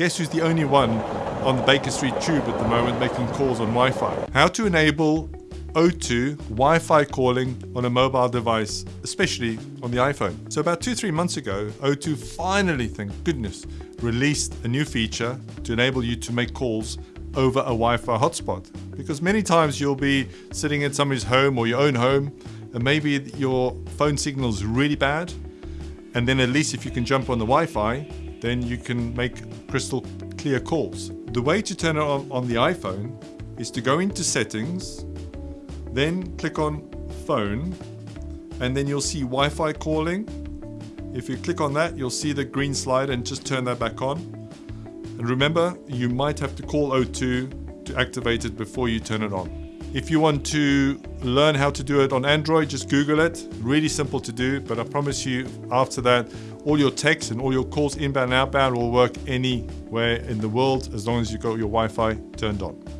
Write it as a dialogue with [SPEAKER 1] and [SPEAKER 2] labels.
[SPEAKER 1] Guess who's the only one on the Baker Street Tube at the moment making calls on Wi-Fi? How to enable O2 Wi-Fi calling on a mobile device, especially on the iPhone. So about two, three months ago, O2 finally, thank goodness, released a new feature to enable you to make calls over a Wi-Fi hotspot. Because many times you'll be sitting in somebody's home or your own home, and maybe your phone signal is really bad, and then at least if you can jump on the Wi-Fi, then you can make crystal clear calls. The way to turn it on on the iPhone is to go into settings, then click on phone, and then you'll see Wi-Fi calling. If you click on that, you'll see the green slide and just turn that back on. And remember, you might have to call O2 to activate it before you turn it on. If you want to learn how to do it on Android, just Google it. Really simple to do, but I promise you after that, all your texts and all your calls inbound and outbound will work anywhere in the world as long as you've got your Wi-Fi turned on.